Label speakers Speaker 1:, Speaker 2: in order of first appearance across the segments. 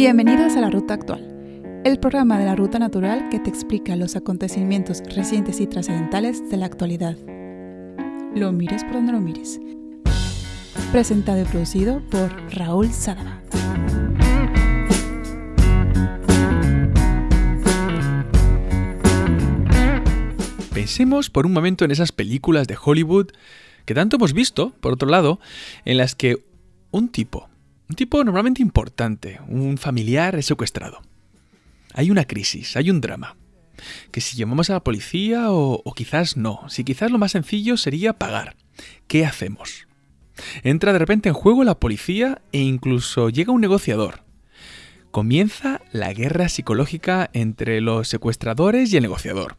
Speaker 1: Bienvenidos a La Ruta Actual, el programa de la Ruta Natural que te explica los acontecimientos recientes y trascendentales de la actualidad. Lo mires por donde lo mires. Presentado y producido por Raúl Sadaba.
Speaker 2: Pensemos por un momento en esas películas de Hollywood que tanto hemos visto, por otro lado, en las que un tipo, un tipo normalmente importante, un familiar es secuestrado. Hay una crisis, hay un drama. Que si llamamos a la policía o, quizás no, si quizás lo más sencillo sería pagar. ¿Qué hacemos? Entra de repente en juego la policía e incluso llega un negociador. Comienza la guerra psicológica entre los secuestradores y el negociador.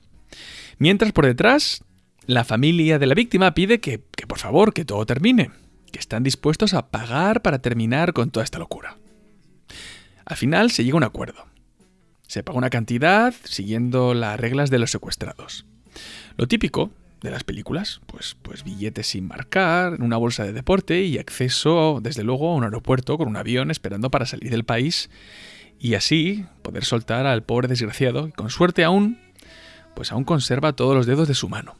Speaker 2: Mientras por detrás, la familia de la víctima pide que por favor, que todo termine, que están dispuestos a pagar para terminar con toda esta locura. Al final se llega a un acuerdo. Se paga una cantidad siguiendo las reglas de los secuestrados. Lo típico de las películas, pues, pues billetes sin marcar, una bolsa de deporte y acceso, desde luego, a un aeropuerto con un avión esperando para salir del país y así poder soltar al pobre desgraciado, y con suerte aún, pues aún conserva todos los dedos de su mano.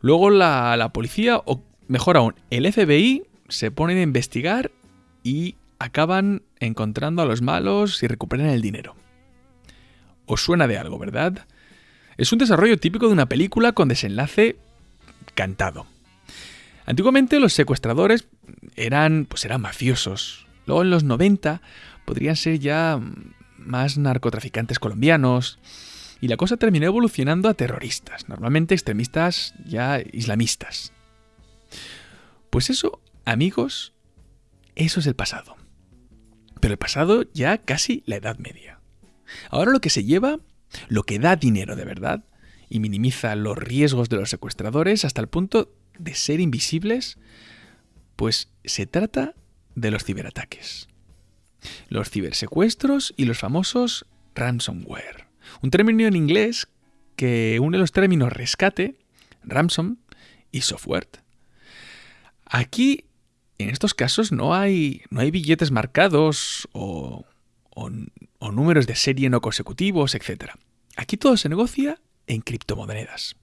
Speaker 2: Luego la, la policía, o mejor aún, el FBI se ponen a investigar y acaban encontrando a los malos y recuperan el dinero. Os suena de algo, ¿verdad? Es un desarrollo típico de una película con desenlace cantado. Antiguamente los secuestradores eran, pues eran mafiosos. Luego en los 90 podrían ser ya más narcotraficantes colombianos. Y la cosa terminó evolucionando a terroristas, normalmente extremistas ya islamistas. Pues eso, amigos, eso es el pasado. Pero el pasado ya casi la Edad Media. Ahora lo que se lleva, lo que da dinero de verdad, y minimiza los riesgos de los secuestradores hasta el punto de ser invisibles, pues se trata de los ciberataques. Los cibersecuestros y los famosos ransomware. Un término en inglés que une los términos rescate, ransom y software. Aquí, en estos casos, no hay, no hay billetes marcados o, o, o números de serie no consecutivos, etc. Aquí todo se negocia en criptomonedas.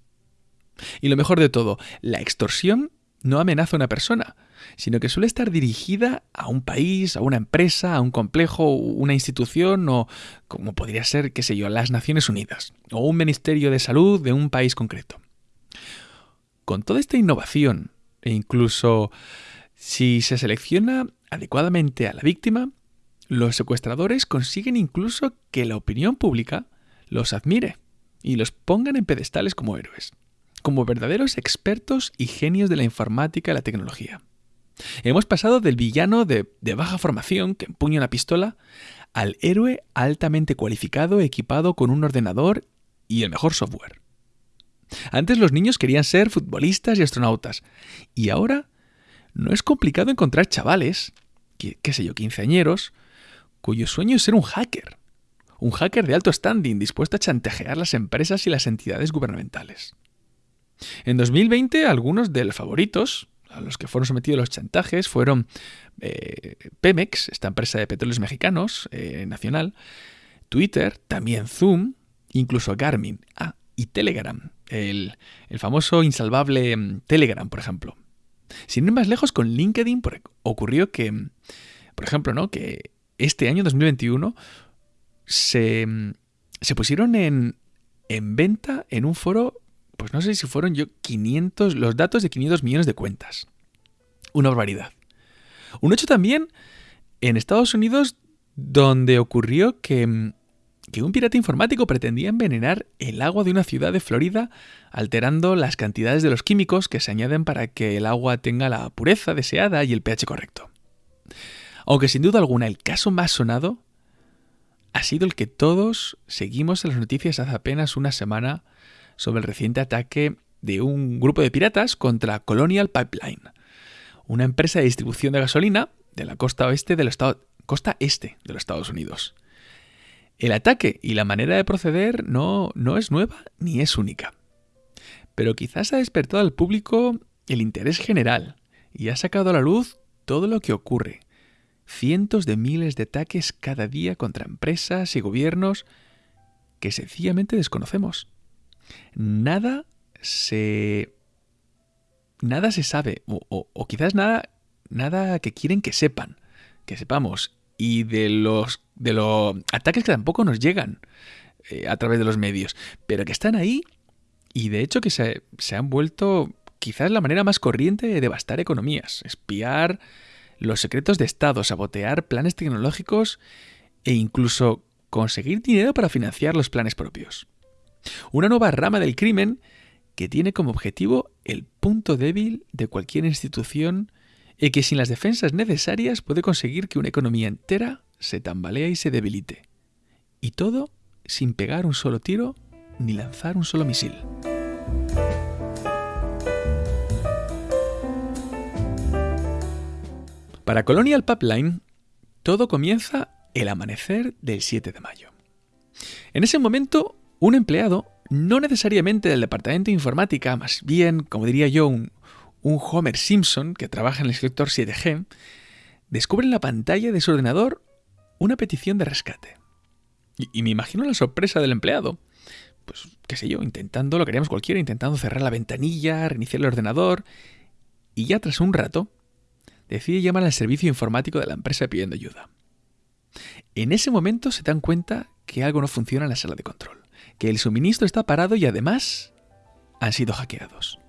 Speaker 2: Y lo mejor de todo, la extorsión no amenaza a una persona, sino que suele estar dirigida a un país, a una empresa, a un complejo, una institución o, como podría ser, qué sé yo, las Naciones Unidas o un Ministerio de Salud de un país concreto. Con toda esta innovación e incluso si se selecciona adecuadamente a la víctima, los secuestradores consiguen incluso que la opinión pública los admire y los pongan en pedestales como héroes, como verdaderos expertos y genios de la informática y la tecnología. Hemos pasado del villano de, baja formación que empuña una pistola al héroe altamente cualificado equipado con un ordenador y el mejor software. Antes los niños querían ser futbolistas y astronautas y ahora no es complicado encontrar chavales, qué, sé yo, quinceañeros, cuyo sueño es ser un hacker. Un hacker de alto standing dispuesto a chantajear las empresas y las entidades gubernamentales. En 2020, algunos de los favoritos, a los que fueron sometidos los chantajes, fueron eh, Pemex, esta empresa de petróleos mexicanos, eh, nacional, Twitter, también Zoom, incluso Garmin, ah, y Telegram, el, famoso insalvable mm, Telegram, por ejemplo. Sin ir más lejos, con LinkedIn ocurrió que, por ejemplo, ¿no? que este año 2021 se, se pusieron en, en venta en un foro, pues no sé si fueron yo 500, los datos de 500 millones de cuentas. Una barbaridad. Un hecho también en Estados Unidos donde ocurrió que, que un pirata informático pretendía envenenar el agua de una ciudad de Florida alterando las cantidades de los químicos que se añaden para que el agua tenga la pureza deseada y el pH correcto. Aunque sin duda alguna el caso más sonado ha sido el que todos seguimos en las noticias hace apenas una semana sobre el reciente ataque de un grupo de piratas contra Colonial Pipeline, una empresa de distribución de gasolina de la costa oeste del estado, costa este de los Estados Unidos. El ataque y la manera de proceder no, no es nueva ni es única. Pero quizás ha despertado al público el interés general y ha sacado a la luz todo lo que ocurre, cientos de miles de ataques cada día contra empresas y gobiernos que sencillamente desconocemos. Nada se... Nada se sabe, o, quizás nada, nada que quieren que sepan, que sepamos, y de los, de los ataques que tampoco nos llegan eh, a través de los medios, pero que están ahí y de hecho que se, se han vuelto quizás la manera más corriente de devastar economías, espiar los secretos de Estado, sabotear planes tecnológicos e incluso conseguir dinero para financiar los planes propios. Una nueva rama del crimen que tiene como objetivo el punto débil de cualquier institución y que sin las defensas necesarias puede conseguir que una economía entera se tambalea y se debilite. Y todo sin pegar un solo tiro ni lanzar un solo misil. Para Colonial Pipeline, todo comienza el amanecer del 7 de mayo. En ese momento, un empleado, no necesariamente del departamento de informática, más bien, como diría yo, un, Homer Simpson que trabaja en el sector 7G, descubre en la pantalla de su ordenador una petición de rescate. Y, y, me imagino la sorpresa del empleado. Pues, qué sé yo, intentando, lo que haríamos cualquiera, intentando cerrar la ventanilla, reiniciar el ordenador. Y ya tras un rato, decide llamar al servicio informático de la empresa pidiendo ayuda. En ese momento se dan cuenta que algo no funciona en la sala de control, que el suministro está parado y además han sido hackeados.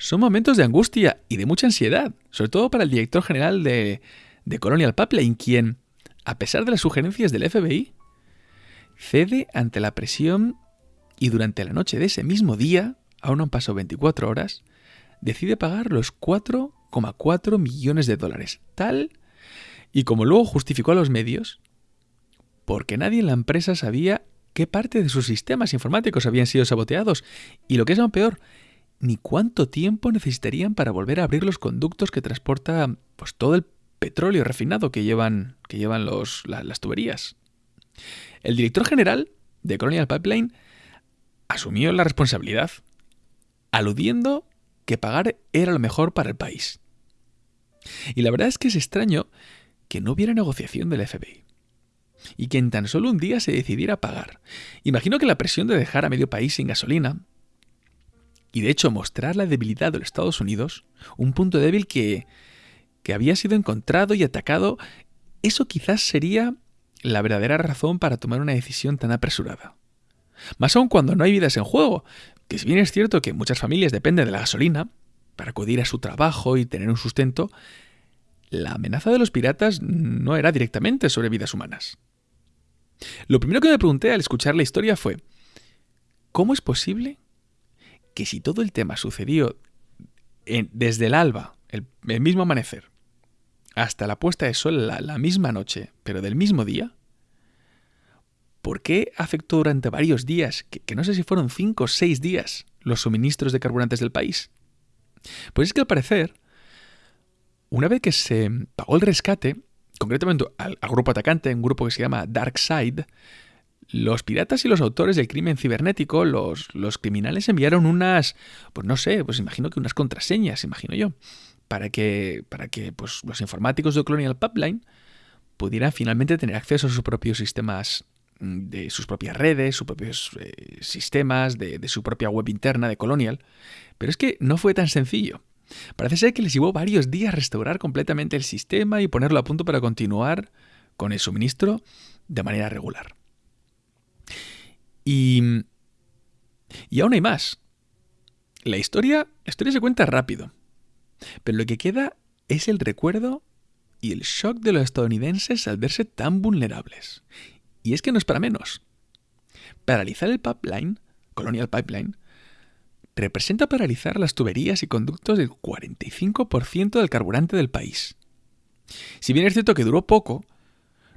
Speaker 2: Son momentos de angustia y de mucha ansiedad, sobre todo para el director general de, de Colonial Pipeline, quien, a pesar de las sugerencias del FBI, cede ante la presión y durante la noche de ese mismo día, aún han pasado 24 horas, decide pagar los 4,4 millones de dólares. Tal y como luego justificó a los medios, porque nadie en la empresa sabía qué parte de sus sistemas informáticos habían sido saboteados y lo que es aún peor, ni cuánto tiempo necesitarían para volver a abrir los conductos que transporta pues, todo el petróleo refinado que llevan, que llevan los, las tuberías. El director general de Colonial Pipeline asumió la responsabilidad, aludiendo que pagar era lo mejor para el país. Y la verdad es que es extraño que no hubiera negociación del FBI. Y que en tan solo un día se decidiera pagar. Imagino que la presión de dejar a medio país sin gasolina, y de hecho mostrar la debilidad de los Estados Unidos, un punto débil que, que había sido encontrado y atacado, eso quizás sería la verdadera razón para tomar una decisión tan apresurada. Más aún cuando no hay vidas en juego, que si bien es cierto que muchas familias dependen de la gasolina para acudir a su trabajo y tener un sustento, la amenaza de los piratas no era directamente sobre vidas humanas. Lo primero que me pregunté al escuchar la historia fue, ¿cómo es posible que si todo el tema sucedió desde el alba, el, mismo amanecer, hasta la puesta de sol la misma noche, pero del mismo día, ¿Por qué afectó durante varios días, que, no sé si fueron cinco o seis días, los suministros de carburantes del país? Pues es que al parecer, una vez que se pagó el rescate, concretamente al, grupo atacante, un grupo que se llama Dark Side, los piratas y los autores del crimen cibernético, los, los, criminales enviaron unas, pues no sé, pues imagino que unas contraseñas, imagino yo, para que, para que pues, los informáticos de Colonial Pipeline pudieran finalmente tener acceso a sus propios sistemas de sus propias redes, sus propios eh, sistemas, de, su propia web interna de Colonial. Pero es que no fue tan sencillo. Parece ser que les llevó varios días restaurar completamente el sistema y ponerlo a punto para continuar con el suministro de manera regular. Y, y aún hay más. La historia, la historia se cuenta rápido, pero lo que queda es el recuerdo y el shock de los estadounidenses al verse tan vulnerables y es que no es para menos. Paralizar el pipeline, Colonial Pipeline, representa paralizar las tuberías y conductos del 45% del carburante del país. Si bien es cierto que duró poco,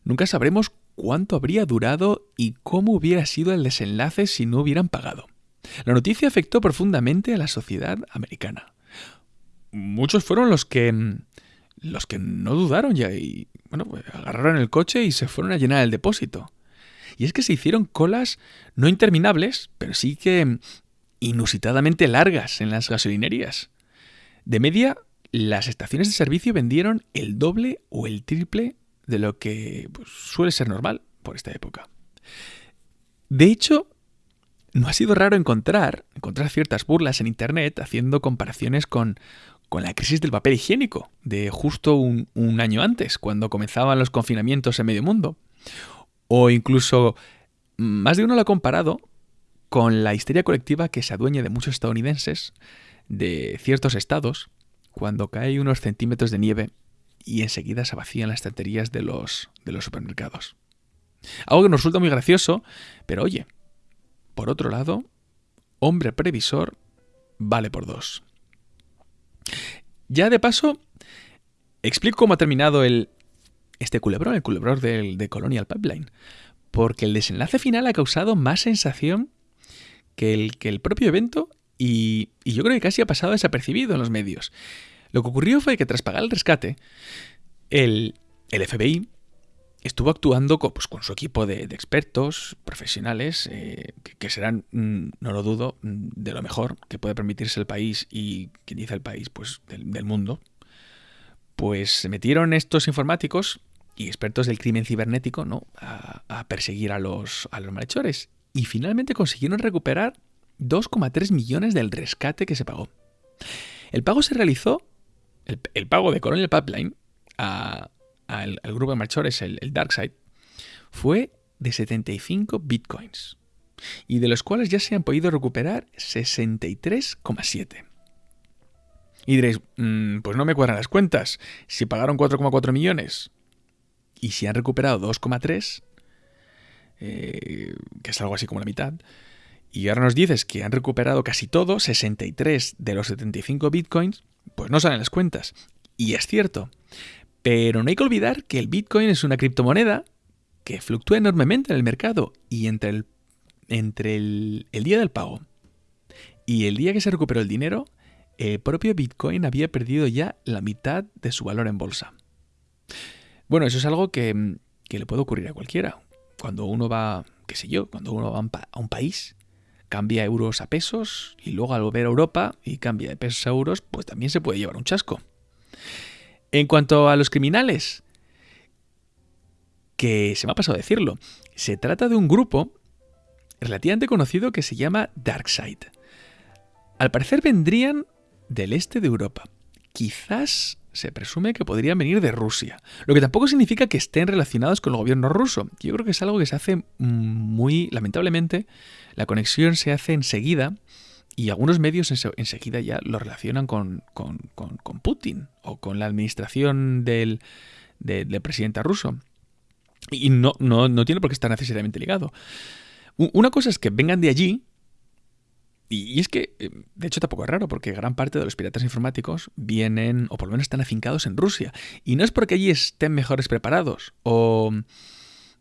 Speaker 2: nunca sabremos cuánto habría durado y cómo hubiera sido el desenlace si no hubieran pagado. La noticia afectó profundamente a la sociedad americana. Muchos fueron los que los que no dudaron ya y bueno, pues agarraron el coche y se fueron a llenar el depósito. Y es que se hicieron colas no interminables, pero sí que inusitadamente largas en las gasolinerías. De media, las estaciones de servicio vendieron el doble o el triple de lo que pues, suele ser normal por esta época. De hecho, no ha sido raro encontrar, ciertas burlas en Internet haciendo comparaciones con, la crisis del papel higiénico de justo un, año antes, cuando comenzaban los confinamientos en medio mundo. O incluso más de uno lo ha comparado con la histeria colectiva que se adueña de muchos estadounidenses, de ciertos estados, cuando cae unos centímetros de nieve y enseguida se vacían las estanterías de los, de los supermercados. Algo que nos resulta muy gracioso, pero oye, por otro lado, hombre previsor vale por dos. Ya de paso, explico cómo ha terminado el, este culebrón, el culebrón del, de Colonial Pipeline, porque el desenlace final ha causado más sensación que el, que el propio evento y, y, yo creo que casi ha pasado desapercibido en los medios. Lo que ocurrió fue que tras pagar el rescate, el, FBI estuvo actuando con, pues, con su equipo de, expertos, profesionales, eh, que, serán, mm, no lo dudo, mm, de lo mejor que puede permitirse el país y quien dice el país, pues del, mundo. Pues se metieron estos informáticos y expertos del crimen cibernético ¿no? a, perseguir a los malhechores. Y finalmente consiguieron recuperar 2,3 millones del rescate que se pagó. El pago se realizó, el, pago de Colonial Pipeline al, grupo de malhechores, el, el DarkSide, fue de 75 bitcoins, y de los cuales ya se han podido recuperar 63,7. Y diréis, mmm, pues no me cuadran las cuentas. Si pagaron 4,4 millones y si han recuperado 2,3, eh, que es algo así como la mitad, y ahora nos dices que han recuperado casi todo, 63 de los 75 bitcoins, pues no salen las cuentas. Y es cierto. Pero no hay que olvidar que el bitcoin es una criptomoneda que fluctúa enormemente en el mercado y entre el, entre el, el día del pago y el día que se recuperó el dinero, el propio bitcoin había perdido ya la mitad de su valor en bolsa. Bueno, eso es algo que, que le puede ocurrir a cualquiera. Cuando uno va, qué sé yo, cuando uno va a un país, cambia euros a pesos y luego al volver a Europa y cambia de pesos a euros, pues también se puede llevar un chasco. En cuanto a los criminales, que se me ha pasado decirlo, se trata de un grupo relativamente conocido que se llama Darkside. Al parecer vendrían del este de Europa. Quizás se presume que podrían venir de Rusia, lo que tampoco significa que estén relacionados con el gobierno ruso. Yo creo que es algo que se hace muy, lamentablemente, la conexión se hace enseguida y algunos medios enseguida ya lo relacionan con, con, con, Putin o con la administración del, de, del presidente ruso. Y no, no, no tiene por qué estar necesariamente ligado. Una cosa es que vengan de allí, y es que, eh, de hecho, tampoco es raro, porque gran parte de los piratas informáticos vienen, o por lo menos están afincados en Rusia. Y no es porque allí estén mejores preparados, o,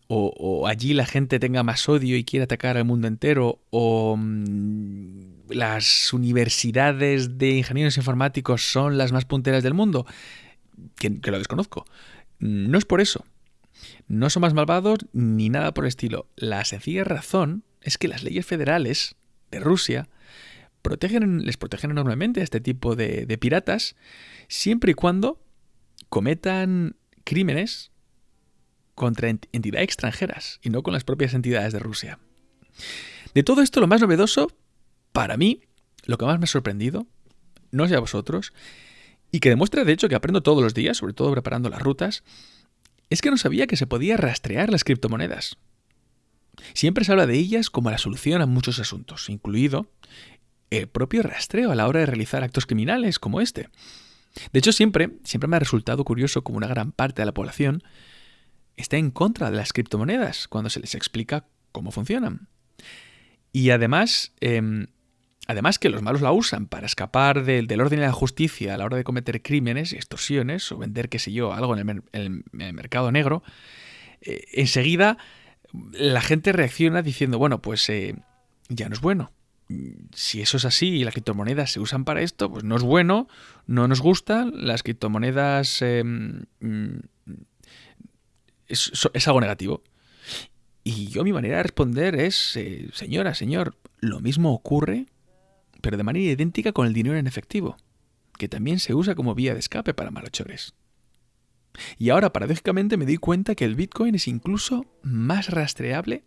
Speaker 2: o, o allí la gente tenga más odio y quiera atacar al mundo entero, o mm, las universidades de ingenieros informáticos son las más punteras del mundo, que, que lo desconozco. No es por eso. No son más malvados ni nada por el estilo. La sencilla razón es que las leyes federales de Rusia les protegen enormemente a este tipo de, de piratas siempre y cuando cometan crímenes contra entidades extranjeras y no con las propias entidades de Rusia. De todo esto, lo más novedoso, para mí, lo que más me ha sorprendido, no sé a vosotros, y que demuestra de hecho que aprendo todos los días, sobre todo preparando las rutas, es que no sabía que se podía rastrear las criptomonedas. Siempre se habla de ellas como la solución a muchos asuntos, incluido el propio rastreo a la hora de realizar actos criminales como este. De hecho, siempre, siempre me ha resultado curioso como una gran parte de la población está en contra de las criptomonedas cuando se les explica cómo funcionan. Y además, eh, además que los malos la usan para escapar de, del orden y la justicia a la hora de cometer crímenes extorsiones o vender, qué sé yo, algo en el, en el mercado negro, eh, enseguida la gente reacciona diciendo, bueno, pues eh, ya no es bueno si eso es así y las criptomonedas se usan para esto, pues no es bueno, no nos gustan, las criptomonedas eh, es, es, algo negativo. Y yo mi manera de responder es, eh, señora, señor, lo mismo ocurre, pero de manera idéntica con el dinero en efectivo. que también se usa como vía de escape para malhechores. Y ahora, paradójicamente, me di cuenta que el Bitcoin es incluso más rastreable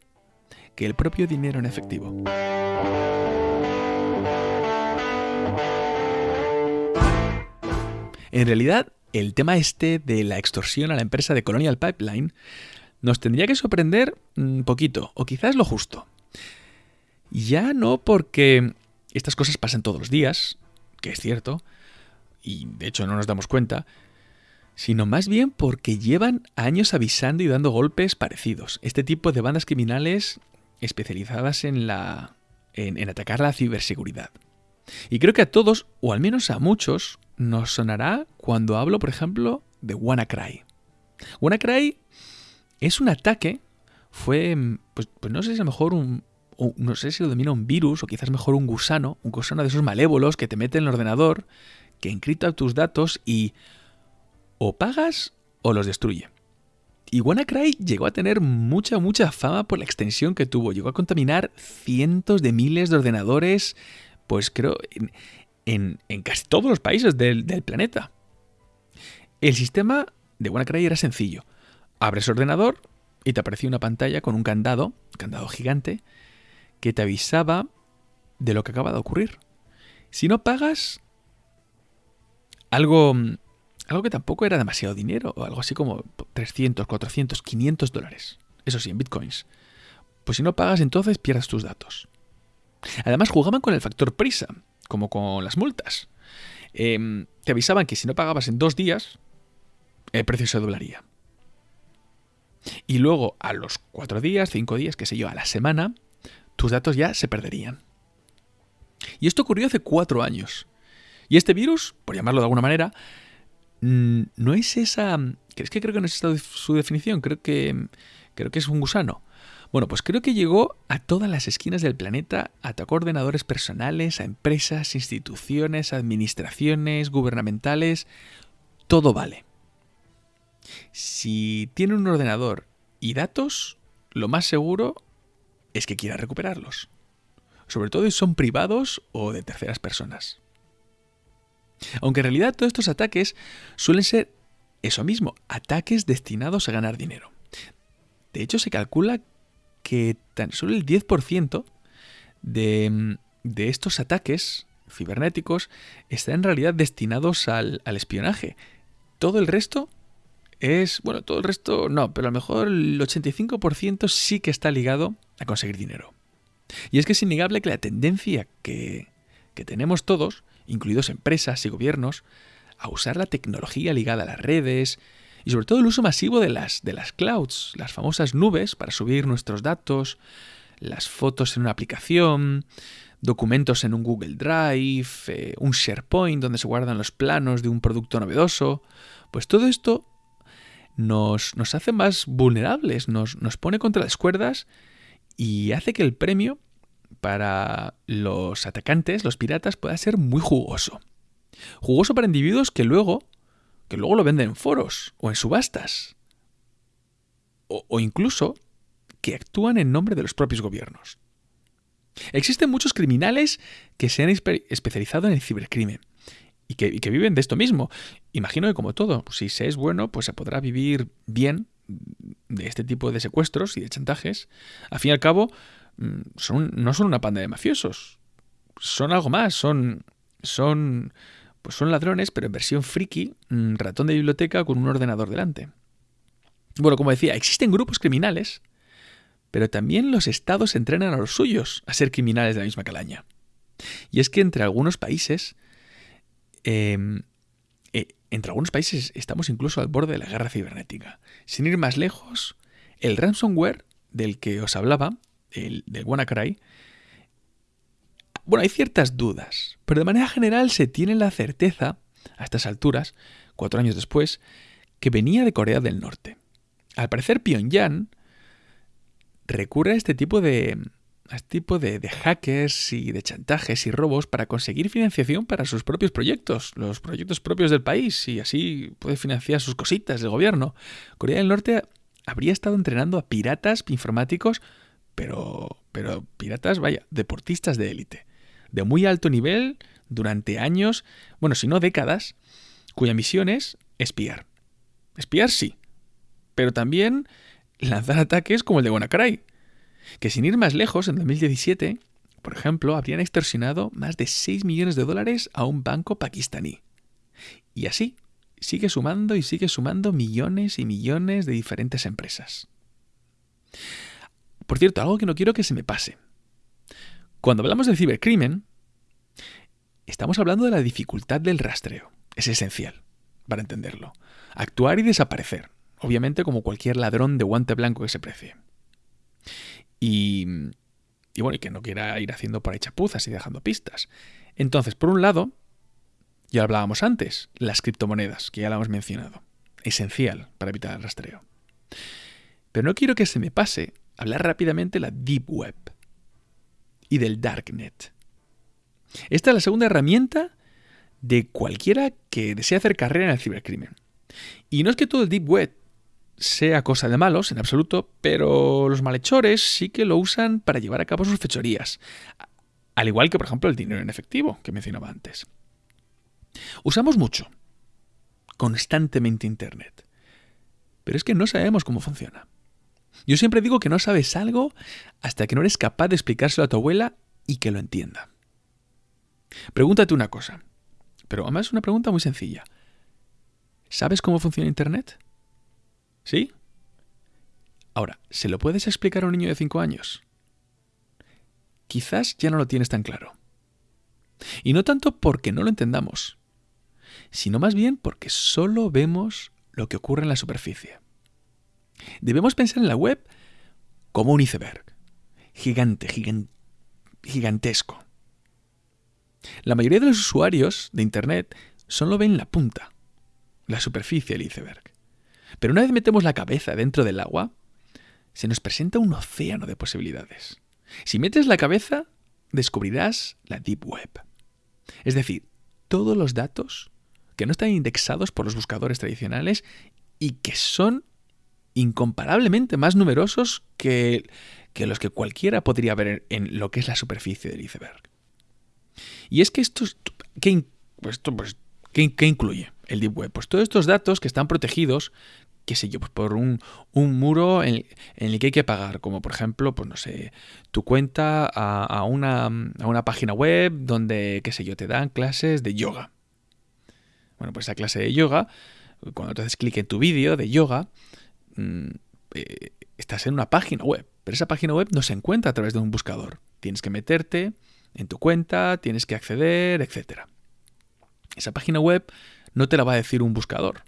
Speaker 2: que el propio dinero en efectivo. En realidad, el tema este de la extorsión a la empresa de Colonial Pipeline nos tendría que sorprender un poquito, o quizás lo justo. Ya no porque estas cosas pasan todos los días, que es cierto, y de hecho no nos damos cuenta, sino más bien porque llevan años avisando y dando golpes parecidos. Este tipo de bandas criminales especializadas en la en, atacar la ciberseguridad. Y creo que a todos, o al menos a muchos, nos sonará cuando hablo, por ejemplo, de WannaCry. WannaCry es un ataque, fue, pues, pues no sé si a lo mejor un, no sé si lo domina un virus o quizás mejor un gusano, un gusano de esos malévolos que te mete en el ordenador, que encripta tus datos y o pagas o los destruye. Y WannaCry llegó a tener mucha, mucha fama por la extensión que tuvo. Llegó a contaminar cientos de miles de ordenadores, pues creo, en, casi todos los países del, del, planeta. El sistema de WannaCry era sencillo. Abres ordenador y te aparecía una pantalla con un candado, un candado gigante, que te avisaba de lo que acaba de ocurrir. Si no pagas, algo algo que tampoco era demasiado dinero, o algo así como 300, 400, 500 dólares. Eso sí, en bitcoins. Pues si no pagas, entonces pierdes tus datos. Además, jugaban con el factor prisa, como con las multas. Em, te avisaban que si no pagabas en dos días, el precio se doblaría. Y luego, a los cuatro días, cinco días, qué sé yo, a la semana, tus datos ya se perderían. Y esto ocurrió hace cuatro años. Y este virus, por llamarlo de alguna manera, no es esa... Es que creo que no es esta su definición, creo que, creo que es un gusano. Bueno, pues creo que llegó a todas las esquinas del planeta, atacó ordenadores personales, a empresas, instituciones, administraciones, gubernamentales, todo vale. Si tiene un ordenador y datos, lo más seguro es que quiera recuperarlos. Sobre todo si son privados o de terceras personas. Aunque en realidad todos estos ataques suelen ser eso mismo, ataques destinados a ganar dinero. De hecho, se calcula que tan solo el 10% de, de, estos ataques cibernéticos están en realidad destinados al, espionaje. Todo el resto es, bueno, todo el resto no, pero a lo mejor el 85% sí que está ligado a conseguir dinero. Y es que es innegable que la tendencia que, que tenemos todos incluidos empresas y gobiernos, a usar la tecnología ligada a las redes y sobre todo el uso masivo de las, de las clouds, las famosas nubes para subir nuestros datos, las fotos en una aplicación, documentos en un Google Drive, eh, un SharePoint donde se guardan los planos de un producto novedoso, pues todo esto nos, nos hace más vulnerables, nos, nos pone contra las cuerdas y hace que el premio para los atacantes, los piratas, pueda ser muy jugoso. Jugoso para individuos que luego, que luego lo venden en foros o en subastas. O, incluso que actúan en nombre de los propios gobiernos. Existen muchos criminales que se han especializado en el cibercrimen y que, y que, viven de esto mismo. Imagino que como todo, si se es bueno, pues se podrá vivir bien de este tipo de secuestros y de chantajes. Al fin y al cabo, son, no son una panda de mafiosos. Son algo más, son. son. Pues son ladrones, pero en versión friki, mm, ratón de biblioteca con un ordenador delante. Bueno, como decía, existen grupos criminales, pero también los estados entrenan a los suyos a ser criminales de la misma calaña. Y es que entre algunos países. Em, eh, entre algunos países estamos incluso al borde de la guerra cibernética. Sin ir más lejos, el ransomware del que os hablaba del, WannaCry, bueno, hay ciertas dudas, pero de manera general se tiene la certeza, a estas alturas, cuatro años después, que venía de Corea del Norte. Al parecer Pyongyang recurre a este tipo de, este tipo de, de, hackers y de chantajes y robos para conseguir financiación para sus propios proyectos, los proyectos propios del país, y así puede financiar sus cositas del gobierno. Corea del Norte habría estado entrenando a piratas informáticos pero, pero piratas, vaya, deportistas de élite, de muy alto nivel, durante años, bueno, si no décadas, cuya misión es espiar. Espiar sí, pero también lanzar ataques como el de WannaCry, que sin ir más lejos, en 2017, por ejemplo, habrían extorsionado más de 6 millones de dólares a un banco pakistaní. Y así, sigue sumando y sigue sumando millones y millones de diferentes empresas. Por cierto, algo que no quiero que se me pase. Cuando hablamos de cibercrimen, estamos hablando de la dificultad del rastreo. Es esencial para entenderlo. Actuar y desaparecer, obviamente como cualquier ladrón de guante blanco que se precie. Y, y bueno, y que no quiera ir haciendo por ahí chapuzas y dejando pistas. Entonces, por un lado, ya hablábamos antes, las criptomonedas, que ya la hemos mencionado. Esencial para evitar el rastreo. Pero no quiero que se me pase hablar rápidamente de la Deep Web y del Darknet. Esta es la segunda herramienta de cualquiera que desea hacer carrera en el cibercrimen. Y no es que todo el Deep Web sea cosa de malos, en absoluto, pero los malhechores sí que lo usan para llevar a cabo sus fechorías. Al igual que, por ejemplo, el dinero en efectivo, que mencionaba antes. Usamos mucho, constantemente Internet, pero es que no sabemos cómo funciona. Yo siempre digo que no sabes algo hasta que no eres capaz de explicárselo a tu abuela y que lo entienda. Pregúntate una cosa, pero además es una pregunta muy sencilla. ¿Sabes cómo funciona Internet? ¿Sí? Ahora, ¿se lo puedes explicar a un niño de 5 años? Quizás ya no lo tienes tan claro. Y no tanto porque no lo entendamos, sino más bien porque solo vemos lo que ocurre en la superficie. Debemos pensar en la web como un iceberg, gigante, gigantesco. La mayoría de los usuarios de Internet solo ven la punta, la superficie del iceberg. Pero una vez metemos la cabeza dentro del agua, se nos presenta un océano de posibilidades. Si metes la cabeza, descubrirás la Deep Web. Es decir, todos los datos que no están indexados por los buscadores tradicionales y que son incomparablemente más numerosos que, los que cualquiera podría ver en lo que es la superficie del iceberg. Y es que esto, ¿qué, pues, pues, ¿qué, incluye el Deep Web? Pues todos estos datos que están protegidos, qué sé yo, pues por un, muro en, el que hay que pagar, como por ejemplo, pues no sé, tu cuenta a, una, a una página web donde, qué sé yo, te dan clases de yoga. Bueno, pues esa clase de yoga, cuando te haces clic en tu vídeo de yoga, mm, eh, estás en una página web, pero esa página web no se encuentra a través de un buscador. Tienes que meterte en tu cuenta, tienes que acceder, etc. Esa página web no te la va a decir un buscador.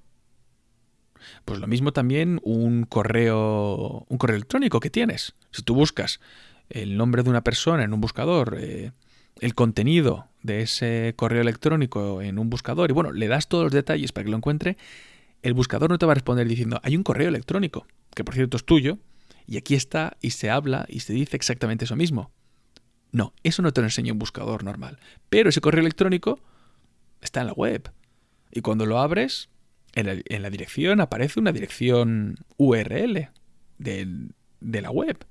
Speaker 2: Pues lo mismo también un correo, un correo electrónico que tienes. Si tú buscas el nombre de una persona en un buscador, eh, el contenido de ese correo electrónico en un buscador y bueno, le das todos los detalles para que lo encuentre, el buscador no te va a responder diciendo, hay un correo electrónico, que por cierto es tuyo, y aquí está y se habla y se dice exactamente eso mismo. No, eso no te lo enseña un buscador normal. Pero ese correo electrónico está en la web. Y cuando lo abres, en la, dirección aparece una dirección URL de, de la web.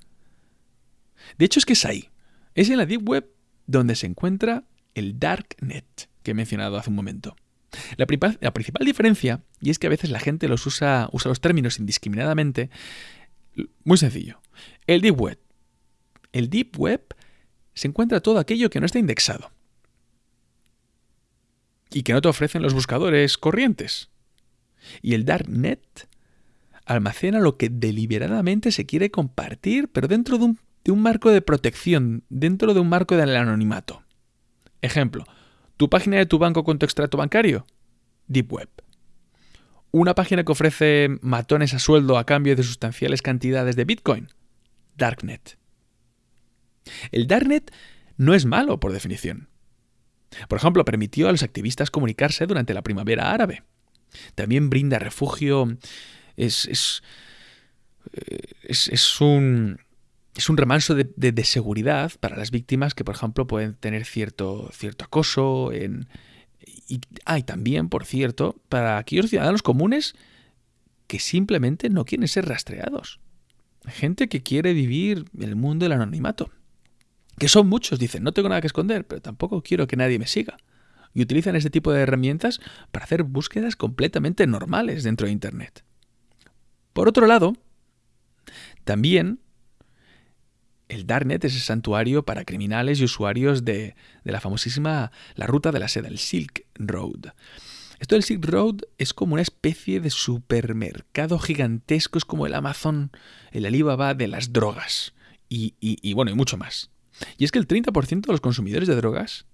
Speaker 2: De hecho, es que es ahí. Es en la Deep Web donde se encuentra el Darknet que he mencionado hace un momento. La, principal diferencia, y es que a veces la gente los usa, usa los términos indiscriminadamente, muy sencillo. El Deep Web. El Deep Web se encuentra todo aquello que no está indexado y que no te ofrecen los buscadores corrientes. Y el Darknet almacena lo que deliberadamente se quiere compartir, pero dentro de un de un marco de protección, dentro de un marco del anonimato. Ejemplo, tu página de tu banco con tu extracto bancario, Deep Web. Una página que ofrece matones a sueldo a cambio de sustanciales cantidades de Bitcoin, Darknet. El Darknet no es malo por definición. Por ejemplo, permitió a los activistas comunicarse durante la primavera árabe. También brinda refugio. Es, es, eh, es un, es un remanso de, seguridad para las víctimas que, por ejemplo, pueden tener cierto, cierto acoso. En, y hay también, por cierto, para aquellos ciudadanos comunes que simplemente no quieren ser rastreados. Gente que quiere vivir el mundo del anonimato. Que son muchos, dicen, no tengo nada que esconder, pero tampoco quiero que nadie me siga. y utilizan este tipo de herramientas para hacer búsquedas completamente normales dentro de Internet. Por otro lado, también el Darknet es el santuario para criminales y usuarios de, de, la famosísima la ruta de la seda, el Silk Road. Esto del Silk Road es como una especie de supermercado gigantesco, es como el Amazon, el Alibaba de las drogas. Y, y, y bueno, y mucho más. Y es que el 30% de los consumidores de drogas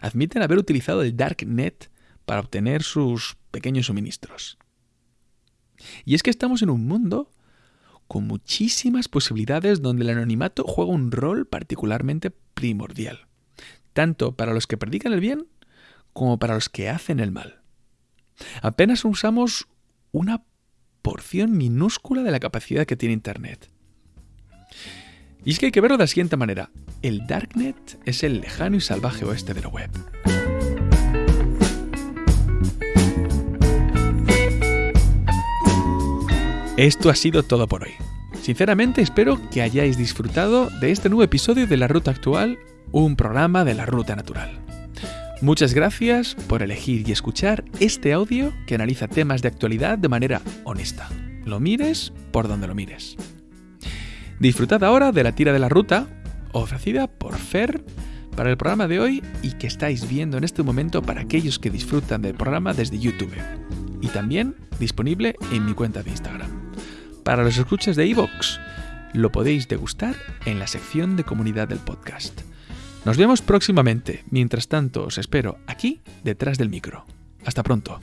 Speaker 2: admiten haber utilizado el Darknet para obtener sus pequeños suministros. Y es que estamos en un mundo con muchísimas posibilidades donde el anonimato juega un rol particularmente primordial, tanto para los que predican el bien como para los que hacen el mal. Apenas usamos una porción minúscula de la capacidad que tiene Internet. Y es que hay que verlo de la siguiente manera. El Darknet es el lejano y salvaje oeste de la web. Esto ha sido todo por hoy. Sinceramente espero que hayáis disfrutado de este nuevo episodio de La Ruta Actual, un programa de la Ruta Natural. Muchas gracias por elegir y escuchar este audio que analiza temas de actualidad de manera honesta. Lo mires por donde lo mires. Disfrutad ahora de la tira de la ruta, ofrecida por Fer para el programa de hoy y que estáis viendo en este momento para aquellos que disfrutan del programa desde YouTube. Y también disponible en mi cuenta de Instagram. Para los escuchas de iVoox, lo podéis degustar en la sección de comunidad del podcast. Nos vemos próximamente. Mientras tanto, os espero aquí, detrás del micro. Hasta pronto.